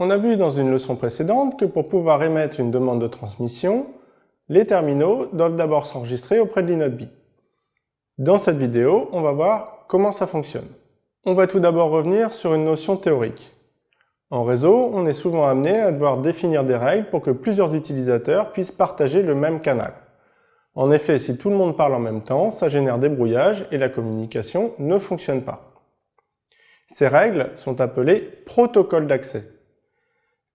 On a vu dans une leçon précédente que pour pouvoir émettre une demande de transmission, les terminaux doivent d'abord s'enregistrer auprès de l'inode Dans cette vidéo, on va voir comment ça fonctionne. On va tout d'abord revenir sur une notion théorique. En réseau, on est souvent amené à devoir définir des règles pour que plusieurs utilisateurs puissent partager le même canal. En effet, si tout le monde parle en même temps, ça génère des brouillages et la communication ne fonctionne pas. Ces règles sont appelées protocoles d'accès.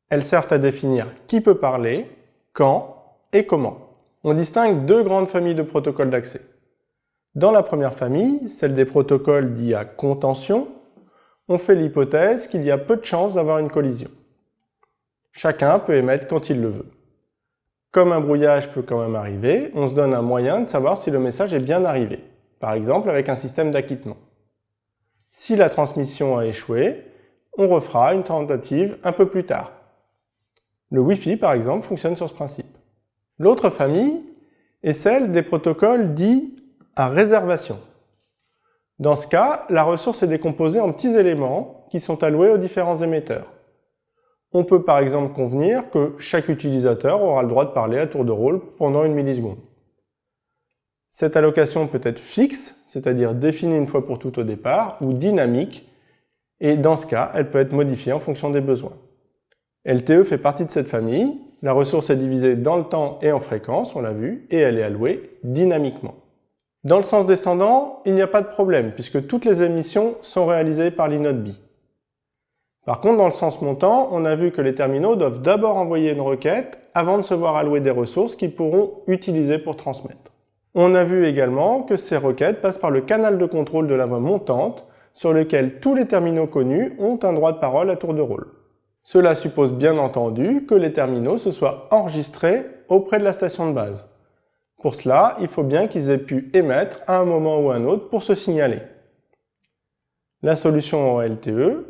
Elles servent à définir qui peut parler, quand et comment. On distingue deux grandes familles de protocoles d'accès. Dans la première famille, celle des protocoles dits à contention, on fait l'hypothèse qu'il y a peu de chances d'avoir une collision. Chacun peut émettre quand il le veut. Comme un brouillage peut quand même arriver, on se donne un moyen de savoir si le message est bien arrivé, par exemple avec un système d'acquittement. Si la transmission a échoué, on refera une tentative un peu plus tard. Le Wi-Fi, par exemple, fonctionne sur ce principe. L'autre famille est celle des protocoles dits à réservation. Dans ce cas, la ressource est décomposée en petits éléments qui sont alloués aux différents émetteurs. On peut par exemple convenir que chaque utilisateur aura le droit de parler à tour de rôle pendant une milliseconde. Cette allocation peut être fixe, c'est-à-dire définie une fois pour toutes au départ, ou dynamique, et dans ce cas, elle peut être modifiée en fonction des besoins. LTE fait partie de cette famille. La ressource est divisée dans le temps et en fréquence, on l'a vu, et elle est allouée dynamiquement. Dans le sens descendant, il n'y a pas de problème, puisque toutes les émissions sont réalisées par l'inode B. Par contre, dans le sens montant, on a vu que les terminaux doivent d'abord envoyer une requête avant de se voir allouer des ressources qu'ils pourront utiliser pour transmettre. On a vu également que ces requêtes passent par le canal de contrôle de la voie montante, sur lequel tous les terminaux connus ont un droit de parole à tour de rôle. Cela suppose bien entendu que les terminaux se soient enregistrés auprès de la station de base. Pour cela, il faut bien qu'ils aient pu émettre à un moment ou à un autre pour se signaler. La solution en LTE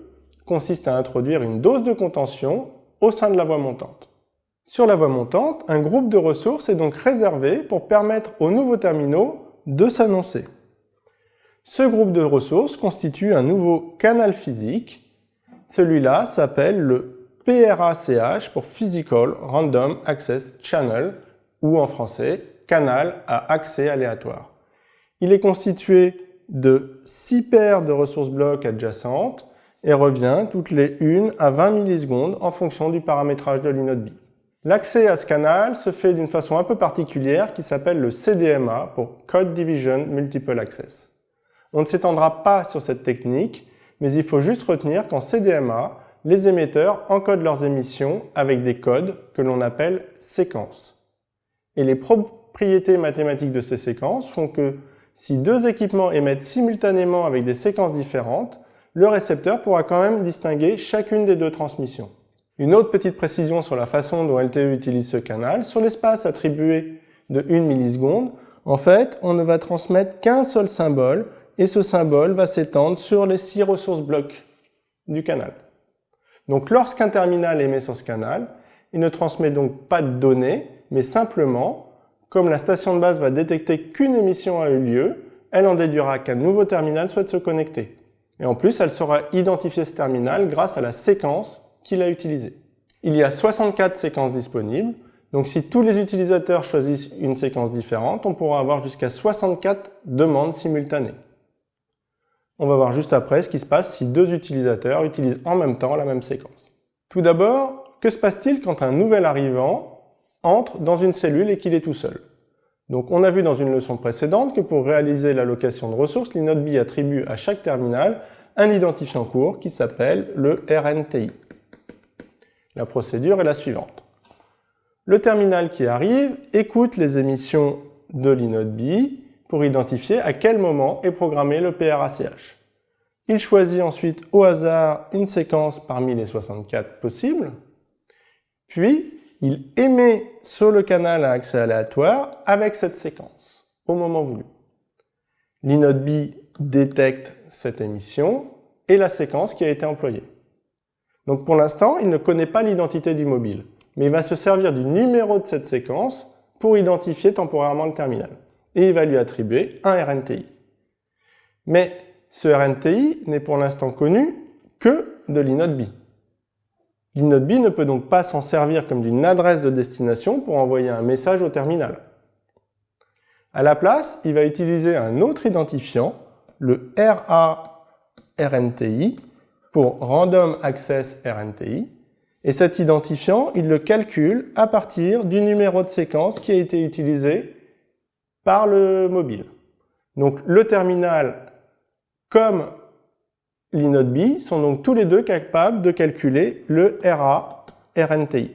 consiste à introduire une dose de contention au sein de la voie montante. Sur la voie montante, un groupe de ressources est donc réservé pour permettre aux nouveaux terminaux de s'annoncer. Ce groupe de ressources constitue un nouveau canal physique celui-là s'appelle le PRACH pour Physical Random Access Channel, ou en français, canal à accès aléatoire. Il est constitué de 6 paires de ressources blocs adjacentes et revient toutes les 1 à 20 millisecondes en fonction du paramétrage de l'inode B. L'accès à ce canal se fait d'une façon un peu particulière qui s'appelle le CDMA pour Code Division Multiple Access. On ne s'étendra pas sur cette technique, mais il faut juste retenir qu'en CDMA, les émetteurs encodent leurs émissions avec des codes que l'on appelle séquences. Et les propriétés mathématiques de ces séquences font que si deux équipements émettent simultanément avec des séquences différentes, le récepteur pourra quand même distinguer chacune des deux transmissions. Une autre petite précision sur la façon dont LTE utilise ce canal, sur l'espace attribué de 1 milliseconde, en fait, on ne va transmettre qu'un seul symbole et ce symbole va s'étendre sur les six ressources blocs du canal. Donc lorsqu'un terminal émet sur ce canal, il ne transmet donc pas de données, mais simplement, comme la station de base va détecter qu'une émission a eu lieu, elle en déduira qu'un nouveau terminal souhaite se connecter. Et en plus, elle saura identifier ce terminal grâce à la séquence qu'il a utilisée. Il y a 64 séquences disponibles, donc si tous les utilisateurs choisissent une séquence différente, on pourra avoir jusqu'à 64 demandes simultanées. On va voir juste après ce qui se passe si deux utilisateurs utilisent en même temps la même séquence. Tout d'abord, que se passe-t-il quand un nouvel arrivant entre dans une cellule et qu'il est tout seul? Donc on a vu dans une leçon précédente que pour réaliser l'allocation de ressources, l'inode attribue à chaque terminal un identifiant court qui s'appelle le RNTI. La procédure est la suivante. Le terminal qui arrive écoute les émissions de l'inode pour identifier à quel moment est programmé le PRACH. Il choisit ensuite au hasard une séquence parmi les 64 possibles, puis il émet sur le canal à accès aléatoire avec cette séquence, au moment voulu. L'inode B détecte cette émission et la séquence qui a été employée. Donc pour l'instant, il ne connaît pas l'identité du mobile, mais il va se servir du numéro de cette séquence pour identifier temporairement le terminal et il va lui attribuer un RNTI. Mais ce RNTI n'est pour l'instant connu que de l'inode B. L'inode ne peut donc pas s'en servir comme d'une adresse de destination pour envoyer un message au terminal. À la place, il va utiliser un autre identifiant, le RARNTI, pour Random Access RNTI, et cet identifiant, il le calcule à partir du numéro de séquence qui a été utilisé par le mobile. Donc le terminal comme l'inode B sont donc tous les deux capables de calculer le RA RNTI.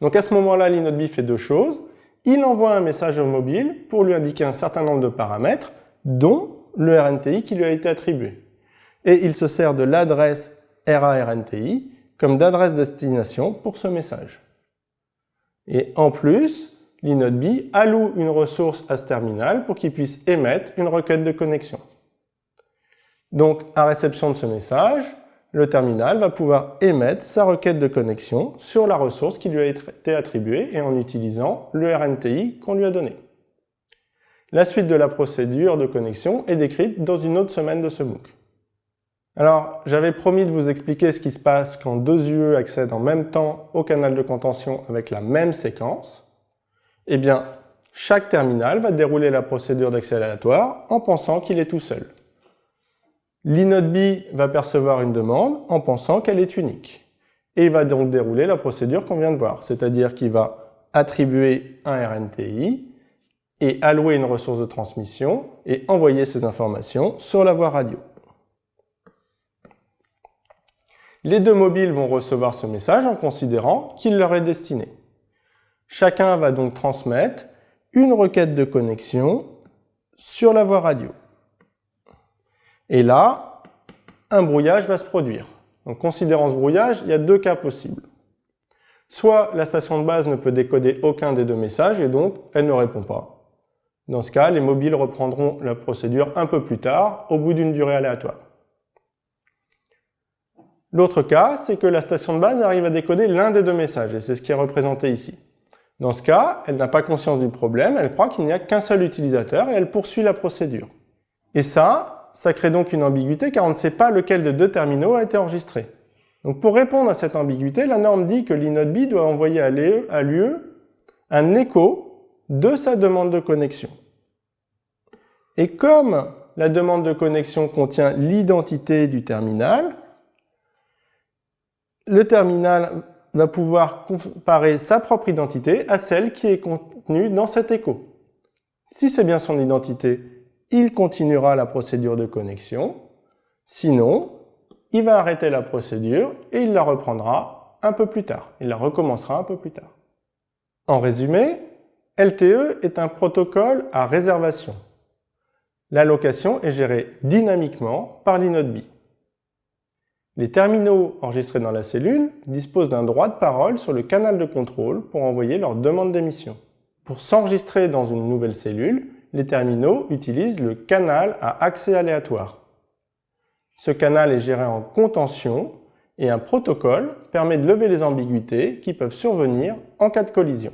Donc à ce moment-là, l'inode B fait deux choses. Il envoie un message au mobile pour lui indiquer un certain nombre de paramètres, dont le RNTI qui lui a été attribué. Et il se sert de l'adresse RA-RNTI comme d'adresse destination pour ce message. Et en plus, l'inode alloue une ressource à ce terminal pour qu'il puisse émettre une requête de connexion. Donc, à réception de ce message, le terminal va pouvoir émettre sa requête de connexion sur la ressource qui lui a été attribuée et en utilisant le RNTI qu'on lui a donné. La suite de la procédure de connexion est décrite dans une autre semaine de ce MOOC. Alors, j'avais promis de vous expliquer ce qui se passe quand deux UE accèdent en même temps au canal de contention avec la même séquence. Eh bien, chaque terminal va dérouler la procédure d'accès aléatoire en pensant qu'il est tout seul. L'inode B va percevoir une demande en pensant qu'elle est unique. Et il va donc dérouler la procédure qu'on vient de voir, c'est-à-dire qu'il va attribuer un RNTI et allouer une ressource de transmission et envoyer ces informations sur la voie radio. Les deux mobiles vont recevoir ce message en considérant qu'il leur est destiné. Chacun va donc transmettre une requête de connexion sur la voie radio. Et là, un brouillage va se produire. Donc, considérant ce brouillage, il y a deux cas possibles. Soit la station de base ne peut décoder aucun des deux messages et donc elle ne répond pas. Dans ce cas, les mobiles reprendront la procédure un peu plus tard, au bout d'une durée aléatoire. L'autre cas, c'est que la station de base arrive à décoder l'un des deux messages, et c'est ce qui est représenté ici. Dans ce cas, elle n'a pas conscience du problème, elle croit qu'il n'y a qu'un seul utilisateur et elle poursuit la procédure. Et ça, ça crée donc une ambiguïté car on ne sait pas lequel de deux terminaux a été enregistré. Donc pour répondre à cette ambiguïté, la norme dit que l'inode B doit envoyer à l'UE un écho de sa demande de connexion. Et comme la demande de connexion contient l'identité du terminal, le terminal va pouvoir comparer sa propre identité à celle qui est contenue dans cet écho. Si c'est bien son identité, il continuera la procédure de connexion. Sinon, il va arrêter la procédure et il la reprendra un peu plus tard. Il la recommencera un peu plus tard. En résumé, LTE est un protocole à réservation. L'allocation est gérée dynamiquement par l'inode B. Les terminaux enregistrés dans la cellule disposent d'un droit de parole sur le canal de contrôle pour envoyer leur demande d'émission. Pour s'enregistrer dans une nouvelle cellule, les terminaux utilisent le canal à accès aléatoire. Ce canal est géré en contention et un protocole permet de lever les ambiguïtés qui peuvent survenir en cas de collision.